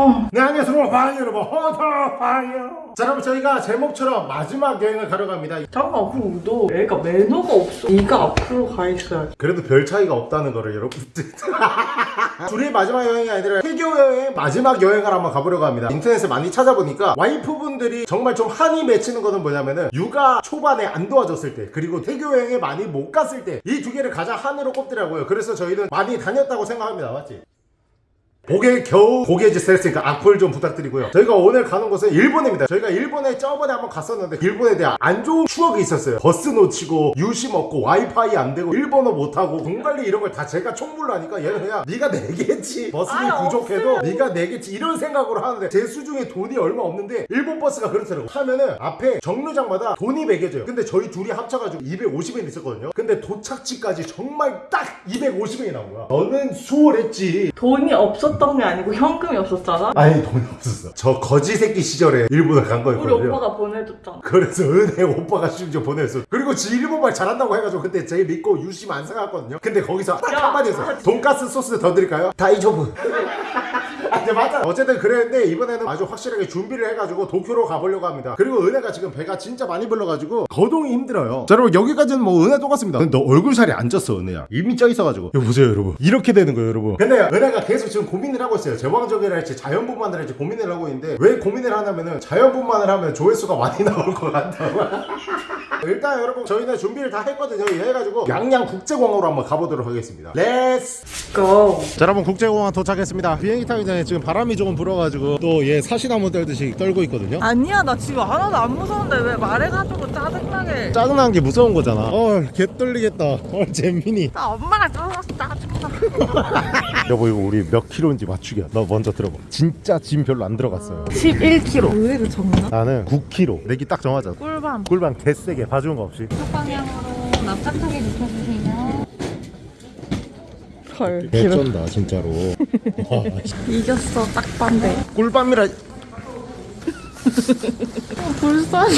어. 네 안녕하세요 바이 여러분 허터바이요 자 여러분 저희가 제목처럼 마지막 여행을 가러 갑니다. 잠깐만 그럼 너 애가 매너가 없어? 네가 앞으로 가 있어야지. 그래도 별 차이가 없다는 거를 여러분들 둘이 마지막 여행이 아니라 태교 여행 마지막 여행을 한번 가보려고 합니다. 인터넷에 많이 찾아보니까 와이프분들이 정말 좀 한이 맺히는 거는 뭐냐면은 육아 초반에 안 도와줬을 때 그리고 태교 여행에 많이 못 갔을 때 이 두 개를 가장 한으로 꼽더라고요. 그래서 저희는 많이 다녔다고 생각합니다. 맞지? 고개 겨우 고개 짓을 했으니까 악플 좀 부탁드리고요. 저희가 오늘 가는 곳은 일본입니다. 저희가 일본에 저번에 한번 갔었는데 일본에 대한 안 좋은 추억이 있었어요. 버스 놓치고 유심 없고 와이파이 안 되고 일본어 못하고 돈 관리 이런 걸 다 제가 총무를 하니까 얘는 그냥 네가 내겠지. 버스비 부족해도 없어요. 네가 내겠지 이런 생각으로 하는데 제 수중에 돈이 얼마 없는데 일본 버스가 그렇더라고. 하면은 앞에 정류장마다 돈이 매겨져요. 근데 저희 둘이 합쳐가지고 250엔 있었거든요. 근데 도착지까지 정말 딱 250엔이 나온 거야. 너는 수월했지. 돈이 없 었던 게 아니고 현금이 없었잖아? 아니 돈이 없었어. 저 거지 새끼 시절에 일본을 간 우리 거였거든요. 오빠가 보내줬잖아. 그래서 은혜 오빠가 심지어 보냈어. 그리고 지 일본말 잘한다고 해가지고 그때 제 믿고 유심 안 사갔거든요. 근데 거기서 딱 야, 한마디 했어. 돈가스 소스 더 드릴까요? 다이조브 아, 네, 맞아. 어쨌든 그랬는데 이번에는 아주 확실하게 준비를 해가지고 도쿄로 가보려고 합니다. 그리고 은혜가 지금 배가 진짜 많이 불러가지고 거동이 힘들어요. 자, 여러분 여기까지는 뭐 은혜 똑같습니다. 근데 너 얼굴 살이 안 쪘어, 은혜야. 이미 쪄 있어가지고. 이거 보세요, 여러분. 이렇게 되는 거예요, 여러분. 근데 은혜가 계속 지금 고민을 하고 있어요. 제왕적이라 할지 자연분만을 할지 고민을 하고 있는데 왜 고민을 하냐면은 자연분만을 하면 조회수가 많이 나올 것 같다고. 일단 여러분 저희는 준비를 다 했거든요. 해가지고 양양 국제공항으로 한번 가보도록 하겠습니다. Let's go 자 여러분 국제공항 도착했습니다. 비행기 타기 전에 지금 바람이 조금 불어가지고 또 얘 사시나무 떨듯이 떨고 있거든요. 아니야 나 지금 하나도 안 무서운데 왜 말해가지고 짜증나게. 짜증나는 게 무서운 거잖아. 어 개 떨리겠다. 어 재민이. 나 엄마가 떨어서 짜증나 여보 이거 우리 몇 킬로인지 맞추기야. 너 먼저 들어봐. 진짜 짐 별로 안 들어갔어요. 11kg 의외로 적나? 나는 9킬로. 내기 딱 정하자. 꿀밤. 꿀밤 개세게 봐주는 거 없이. 방향으로 납작하게 눕혀주세요. 헐. 개쩐다 진짜로. 와, 이겼어 딱 반대. 꿀밤이라 불쌍해.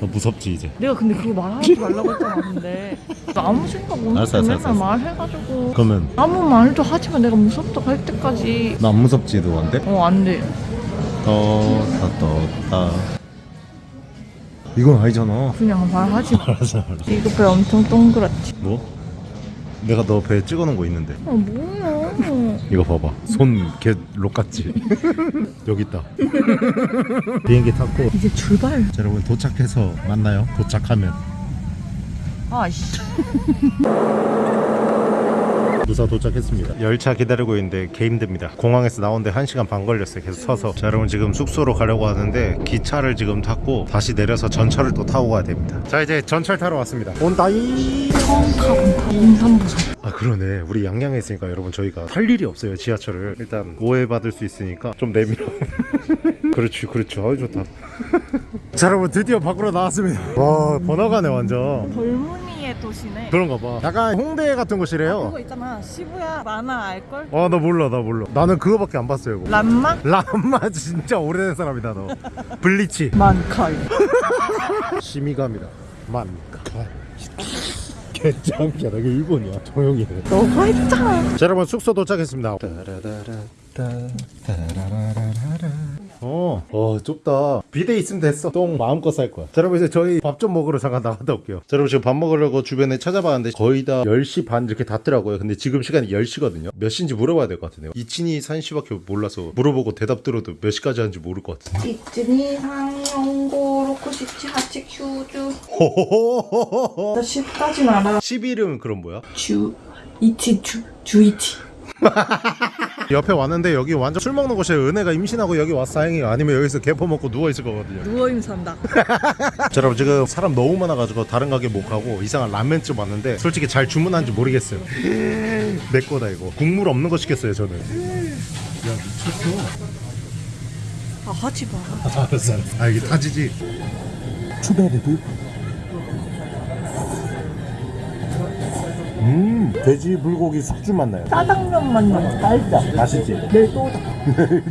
너 무섭지 이제. 내가 근데 그거 말하지 말라고 했잖아 근데. 나 아무 생각 없는데 맨날. 말해가지고. 그러면? 아무 말도 하지만 내가 무섭다고 할 때까지. 나 안 무섭지 너안 돼? 어 안돼. 떴다 떴다 이건 아니잖아. 그냥 말하지 마. 알았어 알았어 이거 배 엄청 동그랗지? 뭐? 내가 너 배에 찍어놓은 거 있는데. 아 뭐야. 이거 봐봐. 손개 록같지? 여기 있다. 비행기 탔고. 이제 출발. 자 여러분 도착해서 만나요. 도착하면. 아이씨 무사 도착했습니다. 열차 기다리고 있는데 개 힘듭니다. 공항에서 나오는데 1시간 반 걸렸어요. 계속 서서. 자 여러분 지금 숙소로 가려고 하는데 기차를 지금 탔고 다시 내려서 전철을 또 타고 가야 됩니다. 자 이제 전철 타러 왔습니다. 온다이! 처음 타본다 임산부산 아 그러네. 우리 양양에 있으니까 여러분 저희가 할 일이 없어요 지하철을. 일단 오해받을 수 있으니까 좀 내밀어. 그렇지 그렇지 아유 좋다. 자 여러분 드디어 밖으로 나왔습니다. 와 번화가네 완전 도시네. 그런가 봐. 약간 홍대 같은 곳이래요. 그거 있잖아. 시부야 만화 알걸? 아 나 몰라 나 몰라. 나는 그거밖에 안 봤어요 이거. 람마? 람마 진짜 오래된 사람이다 너. 블리치. 만칼 시미감이다. 만가 개짱이야 나 이게 일본이야. 조용히 해 너가 했잖아 자 여러분 숙소 도착했습니다 어, 어 좁다. 비데 있으면 됐어. 똥 마음껏 쌀 거야. 자 여러분 이제 저희 밥 좀 먹으러 잠깐 나갔다 올게요. 자 여러분 지금 밥 먹으려고 주변에 찾아봤는데 거의 다 10시 반 이렇게 닫더라고요. 근데 지금 시간이 10시거든요. 몇 시인지 물어봐야 될 것 같은데요. 이친이 산시밖에 몰라서 물어보고 대답 들어도 몇 시까지 하는지 모를 것 같은데. 1, 2, 3, 4, 5, 6, 7, 8, 9, 10. 호호호호호 나 10까진 알아. 11은 그럼 뭐야? 주 이티 주 주이티 옆에 왔는데 여기 완전 술 먹는 곳이에요 은혜가 임신하고 여기 왔어. 다행이에요 아니면 여기서 개퍼 먹고 누워있을 거거든요. 누워임 산다. 자 여러분 지금 사람 너무 많아가지고 다른 가게 못 가고 이상한 라면집 왔는데 솔직히 잘 주문한지 모르겠어요. 내 거다 이거. 국물 없는 거 시켰어요 저는. 야 미쳤어. 아 하지 마. 알았어 알았어. 아 이게 타지지? 추베르드 음 돼지 불고기 숙주 맛 나요 짜장면 맛나 달다 맛있지? 내또다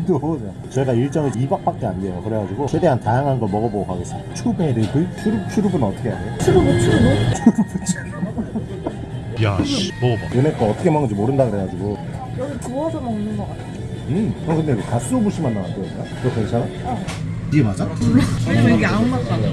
또 저희가 일정이 2박밖에 안 돼요 그래가지고 최대한 다양한 걸 먹어보고 가겠습니다 추베르드 추룹 추룹은 어떻게 해야 돼요? 추루고 추루고 야씨 먹어봐 은혜 거 어떻게 먹는지 모른다 그래가지고 여기 구워서 먹는 거 같아 음. 어 근데 이거 가스 오부시만 나왔다니까? 이거 괜찮아? 어. 이게 맞아? 왜냐면 이게 아무 맛도 안 나.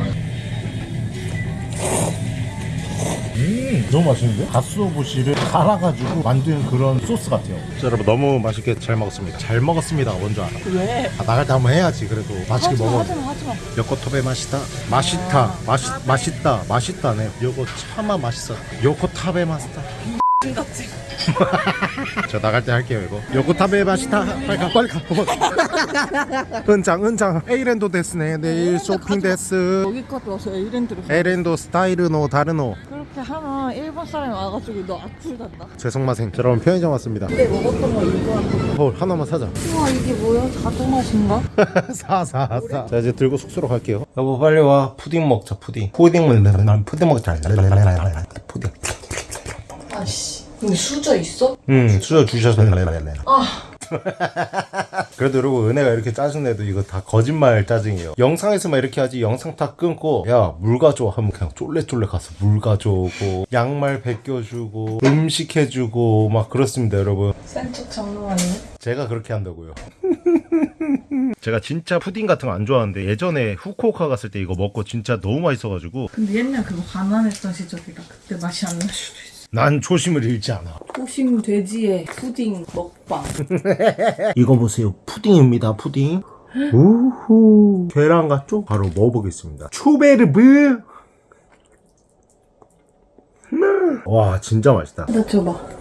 음, 너무 맛있는데? 가스오부시를 갈아가지고 만든 그런 소스 같아요. 자, 여러분 너무 맛있게 잘 먹었습니다. 잘 먹었습니다. 먼저 알아. 왜? 아, 나갈 때 한번 해야지. 그래도 맛있게 하지마 먹어. 하지마 하지마. 요코토베 맛있다. 맛있다. 맛있 맛있다. 맛있다네. 요거 차마 맛있어. 요코타베 맛있다. 저 나갈 때 할게요 이거. 요코타베 맛있다. 빨리 가 빨리 가. 은장 은장. 에이렌도 데스네. 내일 쇼핑 데스. 여기까지 와서 에이랜드를 에렌도 스타일노 다르노. 그렇게 하면 일본 사람이 와가지고 너 악플 단다. 죄송마생. 자, 여러분 편의점 왔습니다. 그때 먹었던 거 이거. 어 하나만 사자. 우와 이게 뭐야? 자두맛인가? 사사사 자 이제 들고 숙소로 갈게요 여보 빨리 와 푸딩 먹자 푸딩 푸딩 먹자 난 푸딩 먹자. 근데 수저 있어? 음 수저 주셔서 아. 그래도 여러분 은혜가 이렇게 짜증내도 이거 다 거짓말 짜증이에요 영상에서만 이렇게 하지 영상 다 끊고 야 물 가져와 하면 그냥 쫄래쫄래 가서 물 가져오고 양말 벗겨주고 음식 해주고 막 그렇습니다 여러분 센척 장난 아니네. 제가 그렇게 한다고요. 제가 진짜 푸딩 같은 거 안 좋아하는데 예전에 후쿠오카 갔을 때 이거 먹고 진짜 너무 맛있어가지고 근데 옛날 그거 가난했던 시절이라 그때 맛이 안 날 수도 있어. 난 초심을 잃지 않아. 초심 돼지의 푸딩 먹방. 이거 보세요. 푸딩입니다. 푸딩. 우후. 계란 같죠? 바로 먹어보겠습니다. 추베르브. 음. 와 진짜 맛있다. 나 줘봐.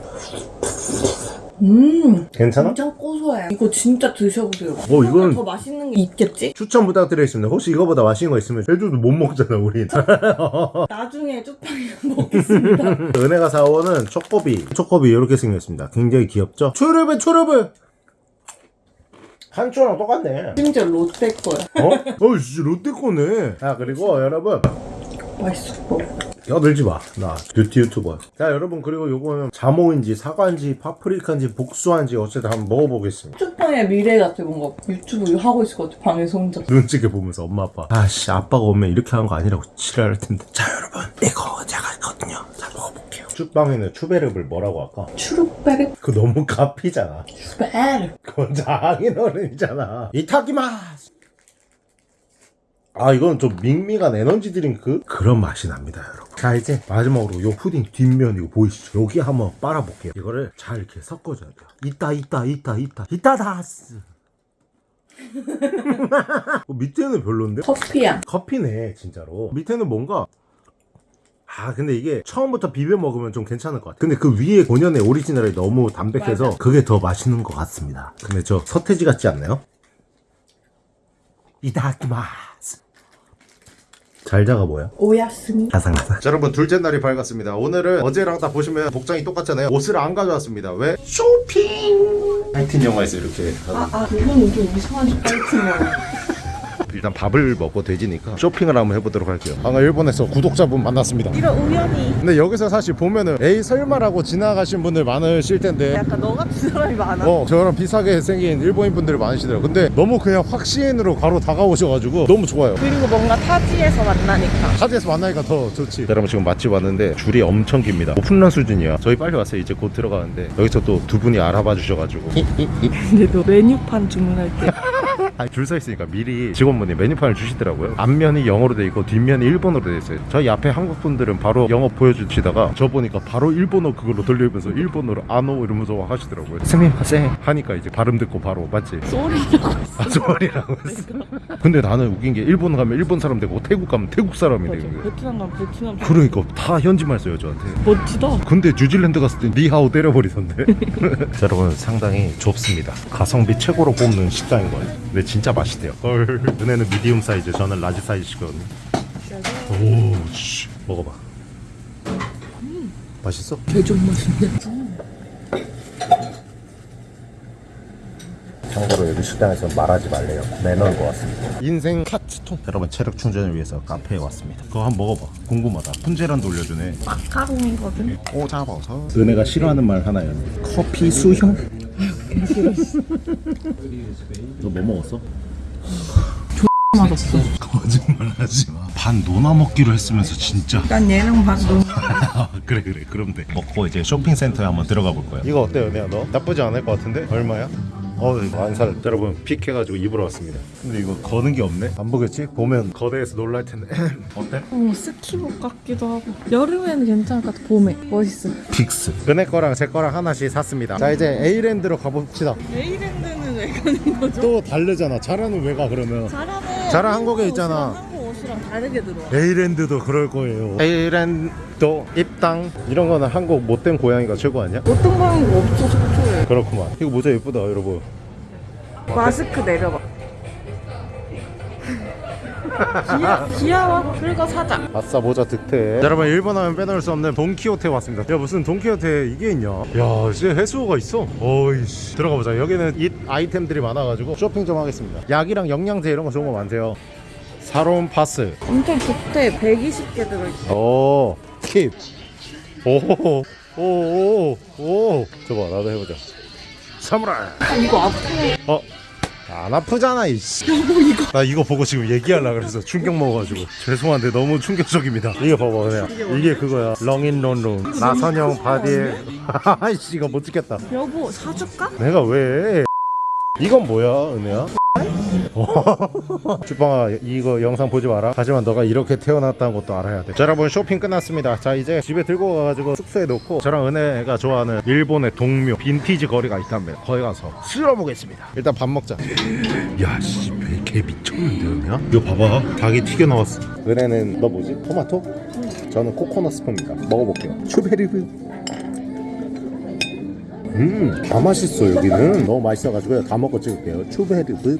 음. 괜찮아? 엄청 고소해. 이거 진짜 드셔보세요. 어, 이건- 더 맛있는 게 있겠지? 추천 부탁드리겠습니다. 혹시 이거보다 맛있는 거 있으면 제주도 못 먹잖아 우린. 나중에 쪽파이 먹겠습니다. 은혜가 사오는 초코비. 초코비 이렇게 생겼습니다. 굉장히 귀엽죠? 초르브 초르브. 한초랑 똑같네. 심지어 롯데 거야. 어? 어이씨 롯데 거네. 자 그리고 여러분 맛있어. 껴들지 마. 나 뷰티 유튜버. 자 여러분 그리고 요거는 자모인지 사과인지 파프리카인지 복수한지 어쨌든 한번 먹어보겠습니다. 쪽파의 미래 같아 뭔가 유튜브 하고 있을 것 같아 방에서 혼자. 눈치게 보면서 엄마 아빠. 아씨 아빠가 오면 이렇게 하는 거 아니라고 지랄할 텐데. 자 여러분 이거 제가 있거든요. 자 먹어볼게요. 쭈빵에는 추베르를 뭐라고 할까? 추룩베르 그 너무 가피잖아. 추베르. 그건 장인 어른이잖아. 이타키마스. 아 이건 좀 밍밍한 에너지 드링크? 그런 맛이 납니다 여러분. 자 이제 마지막으로 요 푸딩 뒷면 이거 보이시죠? 여기 한번 빨아볼게요. 이거를 잘 이렇게 섞어줘야 돼요. 있다 있다 있다 있다다스 어, 밑에는 별론데? 커피야. 커피네 진짜로. 밑에는 뭔가 아 근데 이게 처음부터 비벼 먹으면 좀 괜찮을 것 같아 근데 그 위에 본연의 오리지널이 너무 담백해서 맞아. 그게 더 맛있는 것 같습니다. 근데 저 서태지 같지 않나요? 이다키마스 잘자가 뭐야? 오야스미. 자 여러분 둘째 날이 밝았습니다 오늘은 어제랑 다 보시면 복장이 똑같잖아요 옷을 안 가져왔습니다 왜? 쇼핑 하이틴 영화에서 이렇게 아, 아, 그거는 좀 이상한 파이팅이야. 일단 밥을 먹고 돼지니까 쇼핑을 한번 해보도록 할게요. 방금 일본에서 구독자분 만났습니다. 이런 우연히 근데 여기서 사실 보면은 에이 설마라고 지나가신 분들 많으실 텐데. 약간 너 같은 사람이 많아. 어 저랑 비슷하게 생긴 일본인 분들이 많으시더라고요. 근데 너무 그냥 확신으로 바로 다가오셔가지고 너무 좋아요. 그리고 뭔가 타지에서 만나니까. 타지에서 만나니까 더 좋지. 여러분 지금 맛집 왔는데 줄이 엄청 깁니다. 오픈런 수준이야 저희 빨리 왔어요. 이제 곧 들어가는데. 여기서 또 두 분이 알아봐 주셔가지고. 근데 너 메뉴판 주문할 때. 아니 줄 서 있으니까 미리 직원분이 메뉴판을 주시더라고요. 앞면이 영어로 돼 있고 뒷면이 일본어로 돼 있어요. 저희 앞에 한국 분들은 바로 영어 보여주시다가 저 보니까 바로 일본어 그걸로 돌리면서 일본어로 아노 이러면서 하시더라고요. 스미마세 하니까 이제 발음 듣고 바로 맞지? 쏘리라고 했어. 아 소리라고 했어. 근데 나는 웃긴 게 일본 가면 일본 사람 되고 태국 가면 태국 사람이 거예요. 베트남 가면 베트남. 그러니까 다 현지말 써요 저한테. 멋지다. 근데 뉴질랜드 갔을 때 니하오 때려버리던데. 자, 여러분 상당히 좁습니다. 가성비 최고로 뽑는 식당인 거예요 근데 진짜 맛있대요. 헐. 은혜는 medium 사이즈 저는 large 사이즈거든요. 오씨. 먹어봐. 맛있어? 개좀 맛있네. 참고로 여기 식당에서 말하지 말래요. 매너인 것 같습니다. 인생 카츠동 여러분 체력 충전을 위해서 카페에 왔습니다. 그거 한번 먹어봐. 궁금하다. 훈제란도 올려주네. 마카롱이거든. 오 잡아서. 은혜가 싫어하는 말 하나요? 커피 수형 너 뭐 먹었어? 맛없어. 거짓말 하지 마. 반 노나 먹기로 했으면서 진짜. 난 얘랑 반 너무. 그래 그래 그럼 돼. 먹고 이제 쇼핑센터에 한번 들어가 볼 거야. 이거 어때요, 내가 너? 나쁘지 않을 것 같은데? 얼마야? 어우 완살 여러분 픽해가지고 입으러 왔습니다 근데 이거 거는 게 없네 안 보겠지? 보면 거대해서 놀랄 텐데 어때? 어, 스키복 같기도 하고. 여름에는 괜찮을 것 같아. 봄에. 멋있어. 픽스 은혜 거랑 제 거랑 하나씩 샀습니다 자 이제 A랜드로 가봅시다 에이랜드는 왜 가는 거죠? 또 다르잖아 자라는 왜 가 그러면 자라는 자라 한국에 있잖아. 한국 옷이랑 다르게 들어와. A랜드도 그럴 거예요 A랜드도 입당 이런 거는 한국 못된 고양이가 최고 아니야? 어떤 거는 없어. 그렇구만 이거 모자 예쁘다 여러분 마스크 내려봐. 귀여, 귀여 워. 긁어 사자. 아싸 모자 득템 여러분 일본 하면 빼놓을 수 없는 돈키호테 왔습니다 야 무슨 돈키호테 이게 있냐 야 진짜 해수호가 있어 어이씨 들어가 보자 여기는 이 아이템들이 많아가지고 쇼핑 좀 하겠습니다 약이랑 영양제 이런 거 좋은 거 많대요 사로운 파스 엄청 좋대. 120개 들어있어. 오 킵. 오호호 오오오 저거 나도 해보자. 사무라이. 아, 이거 아파. 어? 안 아프잖아 이씨. 여보 이거. 나 이거 보고 지금 얘기하려고 그래서 충격 먹어가지고. 죄송한데 너무 충격적입니다. 이거 봐봐 그냥. 이게 그거야. 렁인 론론 나선형 바디에. 아이씨 이거 못 찍겠다. 여보, 사줄까? 내가 왜? 이건 뭐야 은혜야? 주방아 이거 영상 보지 마라. 하지만 너가 이렇게 태어났다는 것도 알아야 돼. 자, 여러분 쇼핑 끝났습니다. 자 이제 집에 들고 가가지고 숙소에 놓고 저랑 은혜가 좋아하는 일본의 동묘 빈티지 거리가 있답니다. 거기 가서 쓸어보겠습니다. 일단 밥 먹자. 야씨 개 미쳤는데 은혜야? 이거 봐봐. 닭이 튀겨 나왔어. 은혜는 너 뭐지? 토마토? 저는 코코넛 스프입니다. 먹어볼게요. 추베리브. 음, 다 맛있어 여기는. 너무 맛있어가지고 다 먹고 찍을게요. 추베르브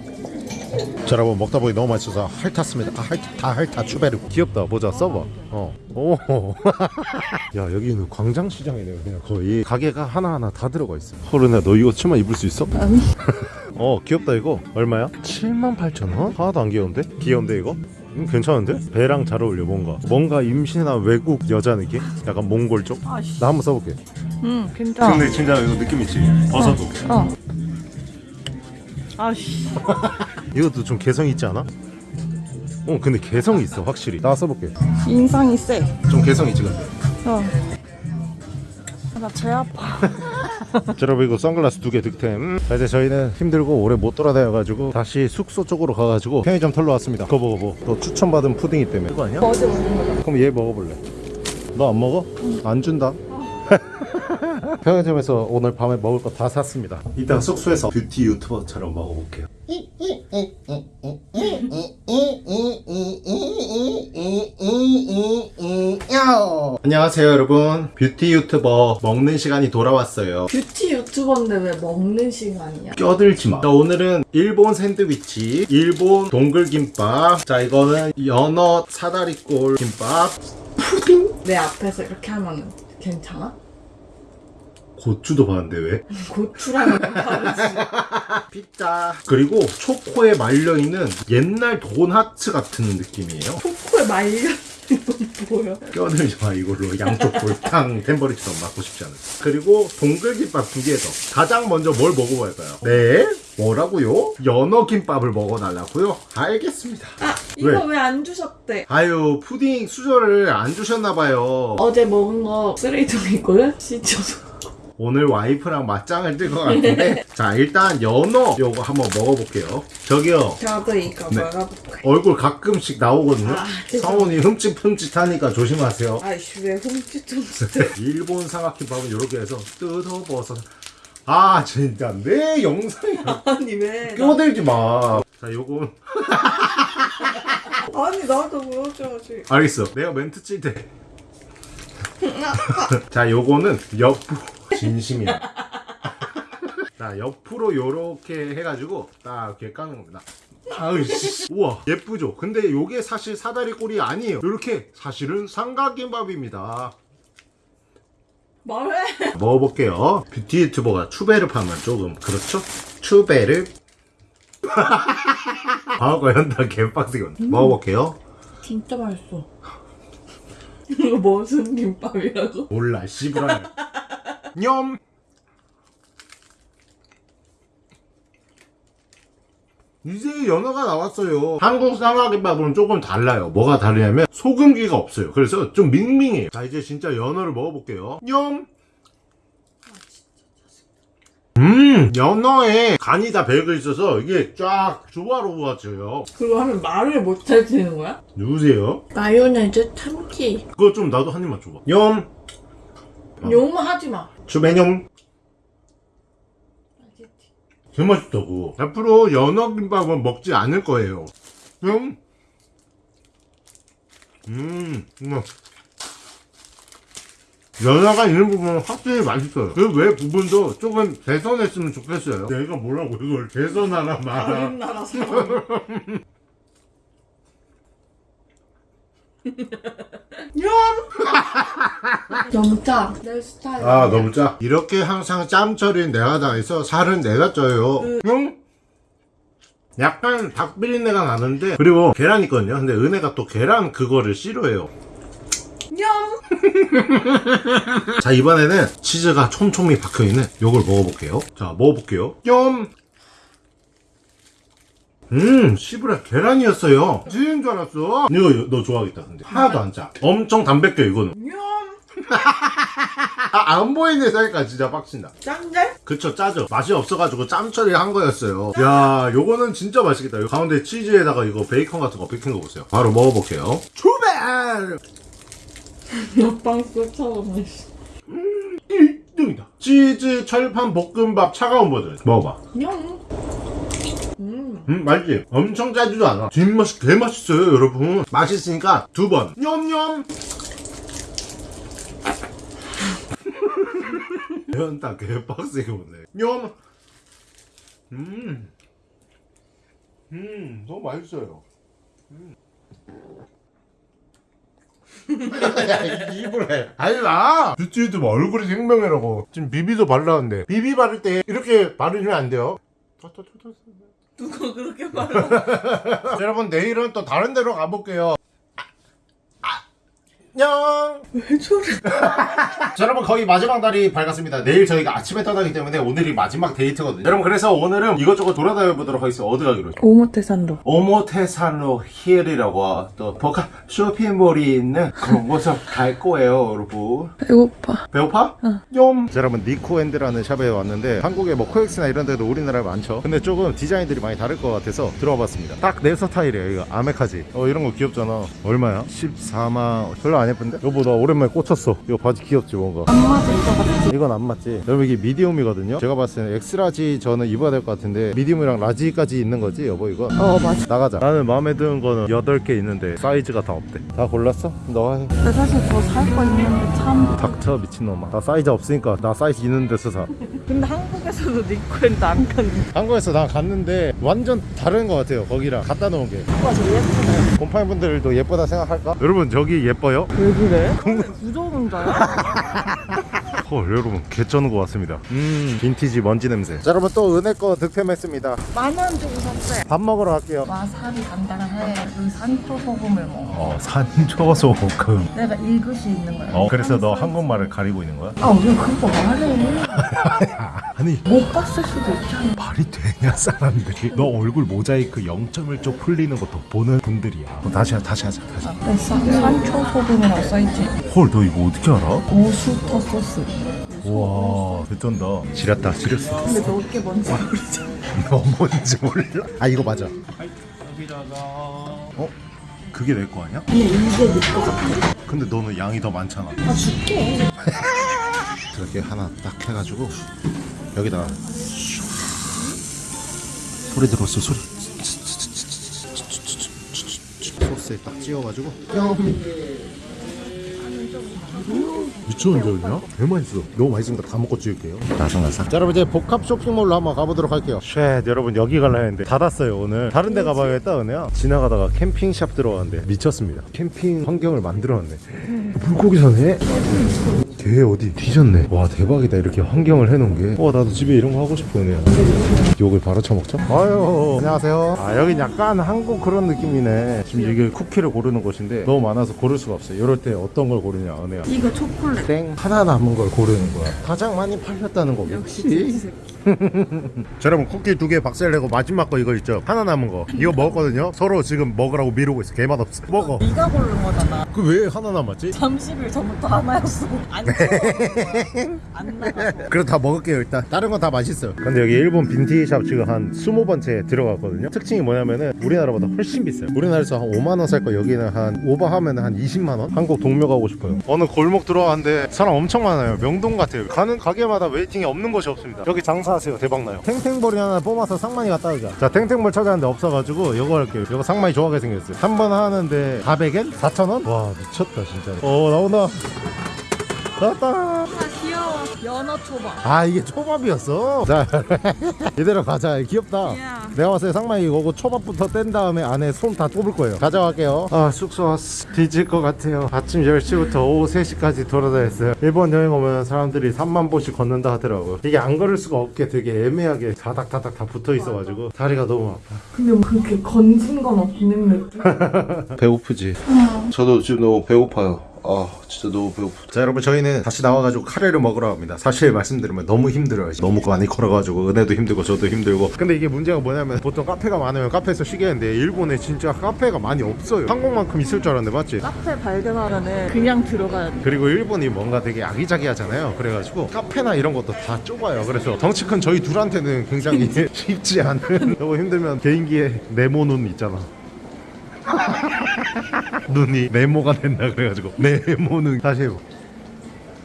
자 여러분 먹다 보니 너무 맛있어서 핥았습니다 아, 핥, 다 핥아 추베르브 귀엽다 모자 써봐 어. 오. 야 여기는 광장시장이네요 그냥 거의 가게가 하나하나 다 들어가 있어 허른아 너 이거 치마 입을 수 있어? 아니. 어 귀엽다 이거 얼마야? 78,000원? 하나도 안 귀여운데? 귀여운데 이거? 음, 괜찮은데? 배랑 잘 어울려 뭔가 뭔가 임신한 외국 여자 느낌? 약간 몽골 쪽? 아씨. 나 한번 써볼게 응, 괜찮아. 근데 진짜 이거 느낌 있지? 벗어도 어. 아씨. 이것도 좀 개성 있지 않아? 어 근데 개성이 있어 확실히 나 써볼게 인상이 세. 좀 개성 있지 근데 어. 아, 나배 아파. 자, 여러분 이거 선글라스 두 개 득템 자, 이제 저희는 힘들고 오래 못 돌아다녀가지고 다시 숙소 쪽으로 가가지고 편의점 털러 왔습니다 그거 먹어보 너 추천받은 푸딩이 때문에 그거 아니야? 어제 먹은. 그럼 얘 먹어볼래 너 안 먹어? 안 준다 편의점에서 오늘 밤에 먹을 거 다 샀습니다 이따 숙소에서 뷰티 유튜버처럼 먹어볼게요 안녕하세요 여러분 뷰티 유튜버 먹는 시간이 돌아왔어요 뷰티 유튜버인데 왜 먹는 시간이야? 껴들지 마. 자, 오늘은 일본 샌드위치, 일본 동글김밥. 자, 이거는 연어 사다리꼴 김밥. 내 앞에서 이렇게 하면 괜찮아? 고추도 봤는데 왜? 고추랑은 다르지. 피자. 그리고 초코에 말려있는 옛날 돈하츠 같은 느낌이에요. 초코에 말려 뭐야? 껴들지 마, 이걸로. 양쪽 골탕 템버리처럼 맞고 싶지 않아요. 그리고 동글김밥 두 개 더. 가장 먼저 뭘 먹어볼까요? 네? 뭐라고요? 연어 김밥을 먹어달라고요? 알겠습니다. 아 이거 왜 안 주셨대? 아유, 푸딩 수저를 안 주셨나봐요. 어제 먹은 거 쓰레기통에 있거든? 씻어서 오늘 와이프랑 맞짱을 뜰 것 같은데. 자 일단 연어 요거 한번 먹어볼게요. 저기요. 저도 이거 네. 먹어볼게 얼굴 가끔씩 나오거든요. 아. 성훈이 흠칫흠칫하니까 조심하세요. 아이씨 왜 훔치통째 일본 삼각김밥은 이렇게 해서 뜯어버서. 아 진짜. 내 영상이 아니 왜? 나- 껴들지 마 자 요거. 아니 나도 보여줘야지. 알겠어. 내가 멘트 칠때. 자 요거는 옆으로 진심이야. 자 옆으로 요렇게 해가지고 딱 이렇게 까는 겁니다. 아으씨. 우와 예쁘죠? 근데 요게 사실 사다리 꼴이 아니에요. 요렇게 사실은 삼각김밥입니다. 말해. 먹어볼게요. 뷰티 유튜버가 추베르 파면 조금 그렇죠? 추베르 방어과 연다 개빡세게 먹어볼게요. 진짜 맛있어. 이거 무슨 김밥이라고? 몰라 씨부라 냠 이제 연어가 나왔어요 한국 삼각김밥은 조금 달라요 뭐가 다르냐면 소금기가 없어요 그래서 좀 밍밍해요 자 이제 진짜 연어를 먹어볼게요 냠음 연어에 간이 다 배겨 있어서 이게 쫙 조화로워져요 그거 하면 말을 못할 되는 거야? 누구세요? 마요네즈 참기. 그거 좀 나도 한 입만 줘봐 염 어. 욕만 하지 마. 주매념 제일 맛있다고. 앞으로 연어 김밥은 먹지 않을 거예요. 음. 음, 음. 연어가 있는 부분은 확실히 맛있어요. 그 외 부분도 조금 개선했으면 좋겠어요. 내가 뭐라고 이걸 개선하나 말아 다른 나라 사람. 너무 짜. 내 스타일. 아 너무 짜? 이렇게 항상 짬 처리는 내가 당해서 살은 내가 쪄요. 응? 약간 닭 비린내가 나는데 그리고 계란 있거든요. 근데 은혜가 또 계란 그거를 싫어해요. 냠. 자 이번에는 치즈가 촘촘히 박혀있는 요걸 먹어볼게요. 자 먹어볼게요. 뇽 음, 씨부라 계란이었어요. 치즈인 줄 알았어. 이거 너 좋아하겠다, 근데. 하나도 안 짜. 엄청 담백해, 이거는. 냠. 아, 안 보이네, 사니까 진짜 빡친다. 짠데? 그쵸 짜죠 맛이 없어가지고 짬 처리한 거였어요 야 요거는 진짜 맛있겠다 요 가운데 치즈에다가 이거 베이컨 같은 거 베낀 거 보세요 바로 먹어볼게요 출발 옆방 쏘처럼. 1등이다 치즈 철판 볶음밥 차가운 버전 먹어봐 냠. 음. 음 맛있지? 엄청 짜지도 않아 뒷맛이 개 맛있어요 여러분 맛있으니까 두 번 냠냠 연딱 개 빡세게 먹네 냠 음. 음, 너무 맛있어요. 음. 야, 입을 해. 하지 마! 뷰티유튜브 얼굴이 생명이라고. 지금 비비도 발랐는데. 비비 바를 때 이렇게 바르면 안 돼요. 누가 그렇게? 자, 여러분, 내일은 또 다른 데로 가볼게요. 안녕! 왜 저래? 자 여러분 거의 마지막 날이 밝았습니다 내일 저희가 아침에 떠나기 때문에 오늘이 마지막 데이트거든요 여러분 그래서 오늘은 이것저것 돌아다녀 보도록 하겠습니다 어디 가기로 했죠? 오모테산도. 오모테산도 힐이라고 또 복합 쇼핑몰이 있는 그런 곳을 갈 거예요 여러분 배고파. 배고파? 좀 자, 여러분 니코앤드라는 샵에 왔는데 한국에 뭐 코엑스나 이런 데도 우리나라에 많죠 근데 조금 디자인들이 많이 다를 것 같아서 들어와 봤습니다 딱 내 스타일이에요 이거 아메카지 어 이런 거 귀엽잖아 얼마야? 14만 별로 안 예쁜데? 여보 나 오랜만에 꽂혔어 이거 바지 귀엽지 뭔가 안 맞을 것 같아. 이건 안 맞지 여러분 이게 medium이거든요 제가 봤을 때는 X-large 저는 입어야 될 것 같은데 medium이랑 large까지 있는 거지 여보 이거 어 맞아. 나가자 나는 마음에 드는 거는 8개 있는데 사이즈가 다 없대 다 골랐어? 너가 해 근데 사실 더 살 거 있는데 참. 닥쳐 미친놈아 나 사이즈 없으니까 나 사이즈 있는 데서 사 근데 한국에서도 니코엔도 안 갔는데. 한국에서 나 갔는데 완전 다른 것 같아요 거기랑 갖다 놓은 게 오빠 저 예쁘네. 곰팡이 분들도 예쁘다 생각할까? 여러분 저기 예뻐요? 왜 그래? 자요? 헐 여러분 개쩌는 것 같습니다 음 빈티지 먼지 냄새 자 여러분 또 은혜 거 득템했습니다 만원 주고 샀어요. 밥 먹으러 갈게요 와 살이 단단해. 그 산초 소금을 먹어. 어 산초소금 내가 읽을 수 있는 거야. 어 그래서 너 한국말을 가리고 있는 거야? 아왜 그거 말해? 아니 못 봤을 수도 있잖아. 말이 되냐 사람들이 너 얼굴 모자이크 0.1쪽 풀리는 것도 보는 분들이야 어, 다시 하 다시 하자 다시 네, 산, 산초 소금이라고 써있지. 헐 너 이거 어떻게 알아? 오수터 소스. 우와 개쩐다 지렸다 지렸어 근데 너게 뭔지 모르지. 너 뭔지 몰라 아 이거 맞아 어? 그게 내 거 아니야? 근데 이게 내거 같아. 근데 너는 양이 더 많잖아 아 줄게. 저렇게 하나 딱 해가지고 여기다가 소리 들었어 소리 소스에 딱 찍어가지고 미쳤는데 그냥? 개 맛있어. 너무 맛있으니까 다 먹고 찍을게요. 나상나상 자 여러분 이제 복합 쇼핑몰로 한번 가보도록 할게요. Shit 여러분 여기 갈라 했는데 닫았어요 오늘. 다른 데 가봐야겠다 은혜야? 지나가다가 캠핑샵 들어갔는데 미쳤습니다. 캠핑 환경을 만들어놨네. 물고기 사네 개 어디 뒤졌네. 와 대박이다. 이렇게 환경을 해놓은 게와 나도 집에 이런 거 하고 싶어 은혜야 욕을 바로 쳐먹자? 아유. 안녕하세요. 아 여긴 약간 한국 그런 느낌이네. 지금 이게 쿠키를 고르는 곳인데 너무 많아서 고를 수가 없어요. 이럴 때 어떤 걸 고르냐 은혜야. 이거 초콜릿. 땡. 하나 남은 걸 고르는 거야. 가장 많이 팔렸다는 거 역시 여러분 쿠키 두 개 박살 내고 마지막 거 이거 있죠? 하나 남은 거. 이거 먹었거든요? 서로 지금 먹으라고 미루고 있어. 개맛 없어. 먹어. 네가 고른 거잖아. 그 왜 하나 남았지? 30일 전부터 하나였어. 안 좋아. 안 나가서. 그럼 다 먹을게요 일단. 다른 건 다 맛있어요. 근데 여기 일본 빈티지샵 지금 한 20번째 들어갔거든요? 특징이 뭐냐면은 우리나라보다 훨씬 비싸요. 우리나라에서 한 5만원 살 거 여기는 한 오버하면 한 20만원? 한국 동묘 가고 싶어요. 어느 골목 들어왔는데 사람 엄청 많아요. 명동 같아요. 가는 가게마다 waiting이 없는 곳이 없습니다. 여기 장사 하세요 대박나요 탱탱볼이 하나 뽑아서 상만이 갖다 주자 자 탱탱볼 찾았는데 없어가지고 이거 할게요 이거 상만이 좋아하게 생겼어요 한 번 하는데 400엔? 4,000원? 와 미쳤다 진짜 어 나온다 나왔다. 연어 초밥. 아 이게 초밥이었어? 자 이대로 가자 귀엽다 야. 내가 봤을 때 상만이 이거고 초밥부터 뗀 다음에 안에 손 다 뽑을 거예요 가져갈게요 아 숙소 왔어 뒤질 것 같아요 아침 10시부터 오후 3시까지 돌아다녔어요 일본 여행 오면 사람들이 3만 보씩 걷는다 하더라고요 이게 안 걸을 수가 없게 되게 애매하게 다닥다닥 다 붙어 있어가지고 다리가 너무 아파 근데 뭐 그렇게 건진 건 없는 느낌? 배고프지? 저도 지금 너무 배고파요. 아 진짜 너무 배고프다. 자 여러분 저희는 다시 나와가지고 카레를 먹으러 갑니다. 사실 말씀드리면 너무 힘들어요. 너무 많이 걸어가지고 은혜도 힘들고 저도 힘들고. 근데 이게 문제가 뭐냐면 보통 카페가 많으면 카페에서 쉬겠는데 일본에 진짜 카페가 많이 없어요. 한국만큼 있을 줄 알았는데 맞지? 카페 발견하면은 그냥 들어가야 돼. 그리고 일본이 뭔가 되게 아기자기하잖아요. 그래가지고 카페나 이런 것도 다 좁아요. 그래서 덩치 큰 저희 둘한테는 굉장히 쉽지 않은. 너무 힘들면 개인기에 네모 눈 있잖아 눈이 네모가 된다 그래가지고 네모는 다시 해보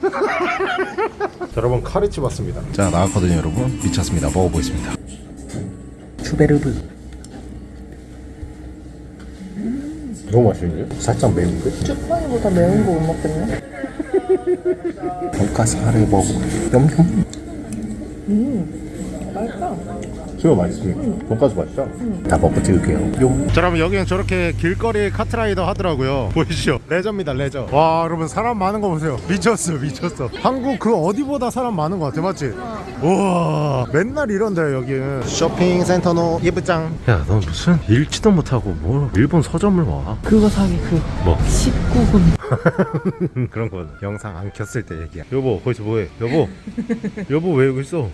자, 여러분 카레집 왔습니다 자 나왔거든요 여러분 미쳤습니다 먹어보겠습니다 주베르르. 너무 맛있는데? 살짝 매운데? 쭈파이보다 매운 거 못 먹겠네. 돈가스 카레 먹어 염염 맛있다. 수요 맛있지? 돈가스 맛있죠? 다 먹고 찍을게요. 용. 자 여러분 여기는 저렇게 길거리 카트라이더 하더라고요. 보이시죠? 레저입니다 레저. 와 여러분 사람 많은 거 보세요. 미쳤어 미쳤어. 한국 그 어디보다 사람 많은 거 같아 맞지? 우와. 맨날 이런데 여기는 쇼핑센터노 예부장 야너 무슨 읽지도 못하고 뭐 일본 서점을 와? 그거 사기 그 뭐? 19분. 그런 거 영상 안 켰을 때 얘기야. 여보 거기서 뭐해? 여보? 여보 왜 여기 있어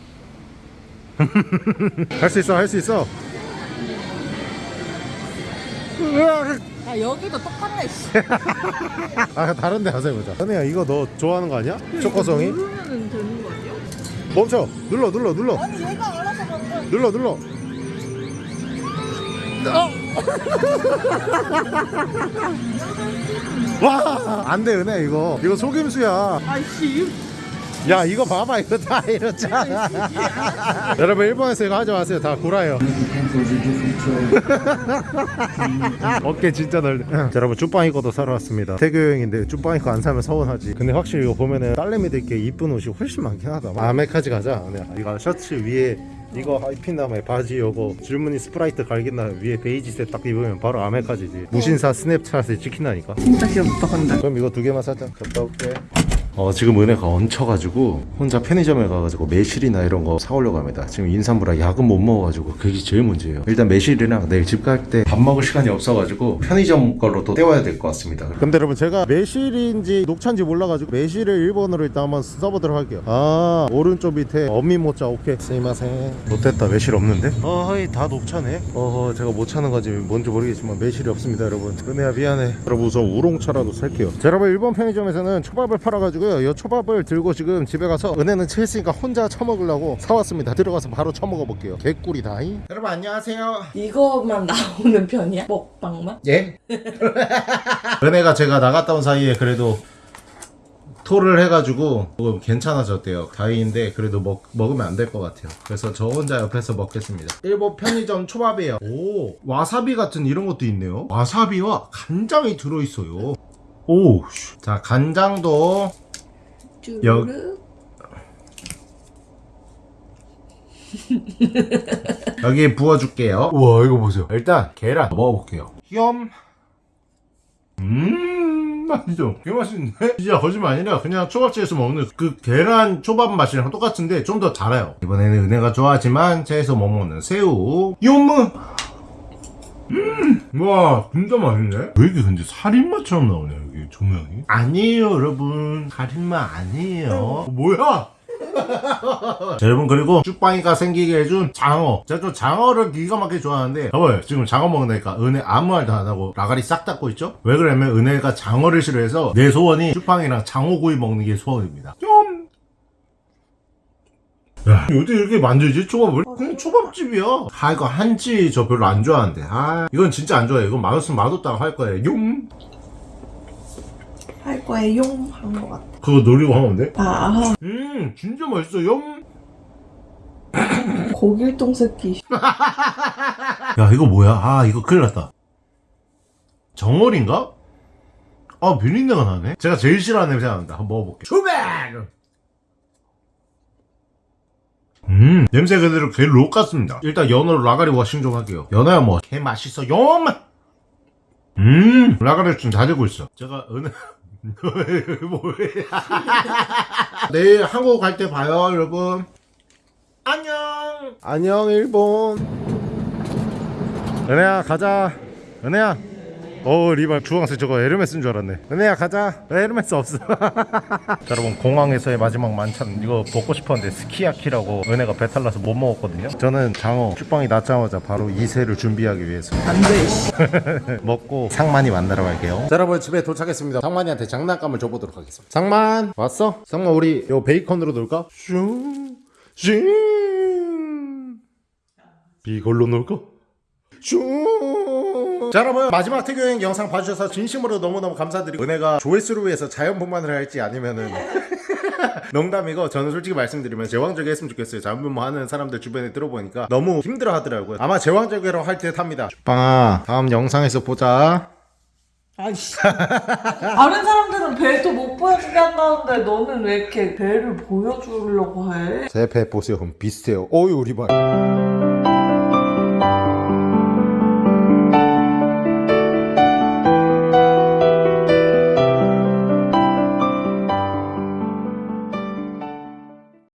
할 수 있어 할 수 있어 으악. 아 여기도 똑같네. 씨. 아 다른 데 가서 해보자 선혜야 이거 너 좋아하는 거 아니야? 초코송이? 누르면 되는 거 아니야? 멈춰 눌러 눌러 눌러 아니 얘가 알아서 만들어. 눌러 눌러 와 안돼 은혜 이거 이거 속임수야 아이씨. 야 이거 봐봐 이거 다 이렇잖아. 여러분 일본에서 이거 하지 마세요. 다 구라예요. 어깨 진짜 넓네. 자, 여러분 쭈빵이 거도 사러 왔습니다. 태교 여행인데 쭈빵이 거안 사면 서운하지. 근데 확실히 이거 보면은 딸내미들께 이쁜 옷이 훨씬 많긴 하다. 아메카지 가자. 이거 셔츠 위에 이거 입힌 다음에 바지 요거 줄무늬 스트라이프 갈긴 다음에 위에 베이지색 딱 입으면 바로 아메카지지. 무신사 스냅챗에 찍힌다니까. 진짜 귀엽다 근데. 그럼 이거 두 개만 사자. 갔다 올게. 어 지금 은혜가 얹혀가지고 혼자 편의점에 가가지고 매실이나 이런 거 사오려고 합니다. 지금 인삼부라 약은 못 먹어가지고 그게 제일 문제예요. 일단 매실이랑 내일 집 갈 때 밥 먹을 시간이 없어가지고 편의점 걸로 또 때워야 될 것 같습니다. 근데 여러분 제가 매실인지 녹차인지 몰라가지고 매실을 일본어로 일단 한번 써보도록 할게요. 아 오른쪽 밑에 어미모자 오케이. 스이마생. 못됐다 매실 없는데? 어이 다 녹차네. 어허 제가 못 차는 건지 뭔지 모르겠지만 매실이 없습니다 여러분. 은혜야 미안해. 여러분 우선 우롱차라도 살게요. 자, 여러분 일본 편의점에서는 초밥을 팔아가지고 요. 이 초밥을 들고 지금 집에 가서 은혜는 체했으니까 혼자 처먹으려고 사왔습니다. 들어가서 바로 처먹어 볼게요. 개꿀이다잉. 여러분 안녕하세요. 이거만 나오는 편이야? 먹방만? 예? 은혜가 제가 나갔다 온 사이에 그래도 토를 해가지고 조금 괜찮아졌대요. 다행인데 그래도 먹, 먹으면 안 될 것 같아요. 그래서 저 혼자 옆에서 먹겠습니다. 일본 편의점 초밥이에요. 오 와사비 같은 이런 것도 있네요. 와사비와 간장이 들어있어요. 오, 씨. 자 간장도 여-. 여기 부어줄게요. 우와 이거 보세요. 일단 계란 먹어볼게요. 염. 음 맛있어. 개 맛있는데? 진짜 거짓말 아니라 그냥 초밥집에서 먹는 그 계란 초밥 맛이랑 똑같은데 좀 더 달아요. 이번에는 은혜가 좋아하지만 제에서 못 먹는 새우. 요무. 음, 와, 진짜 맛있네. 왜 이렇게 근데 살인마처럼 나오냐, 여기 조명이? 아니에요, 여러분. 살인마 아니에요. 어, 뭐야? 자, 여러분 그리고 쭈빵이가 생기게 해준 장어 제가 좀 장어를 기가 막히게 좋아하는데 봐봐요 지금 장어 먹으니까 은혜 아무 말도 안 하고 라가리 싹 닫고 있죠 왜 그러냐면 은혜가 장어를 싫어해서 내 소원이 쭈빵이랑 장어구이 먹는 게 소원입니다 좀 야, 어디 이렇게 만들지? 초밥을? 그냥 초밥집이야. 아, 이거 한치 저 별로 안 좋아하는데. 아, 이건 진짜 안 좋아해. 이건 맛없으면 맛없다고 할 거예요. 용! 할 거예요. 한것 같아. 그거 노리고 하면 돼? 아, 음, 진짜 맛있어. 용! 고길동 새끼. 야 이거 뭐야 아 이거 큰일 났다 정어리인가? 아 비린내가 나네 제가 제일 싫어하는 냄새가 난다 한번 먹어볼게요 출발 음 냄새 그대로 개록 같습니다. 일단 연어로 라가리 워싱 좀 할게요. 연어야 뭐 개 맛있어 용! 음 라가리 좀다 되고 있어. 제가 어느 뭐야 내일 한국 갈 때 봐요 여러분. 안녕! 안녕 일본. 은혜야 가자. 은혜야 어 리발 주황색 저거 에르메스인 줄 알았네 은혜야 가자 에르메스 없어 자, 여러분 공항에서의 마지막 만찬 이거 먹고 싶었는데 스키야키라고 은혜가 배탈 나서 못 먹었거든요 저는 장어 쭈빵이 낳자마자 바로 이세를 준비하기 위해서 안돼 씨. 먹고 상만이 만나러 갈게요 자 여러분 집에 도착했습니다 상만이한테 장난감을 줘보도록 하겠습니다 상만 왔어? 상만 우리 요 베이컨으로 놀까? 슝 슝. 이걸로 놀까? 슝. 자 여러분 마지막 특유여행 영상 봐주셔서 진심으로 너무너무 감사드리고 은혜가 조회수를 위해서 자연분만을 할지 아니면은 농담이고 저는 솔직히 말씀드리면 제왕절개 했으면 좋겠어요. 자연분만 하는 사람들 주변에 들어보니까 너무 힘들어 하더라고요. 아마 제왕절개로 할 듯 합니다. 빵아 다음 영상에서 보자. 아이씨. 다른 사람들은 배도 못 보여주게 한다는데 너는 왜 이렇게 배를 보여주려고 해? 제 배 보세요. 그럼 비슷해요. 어이 우리 발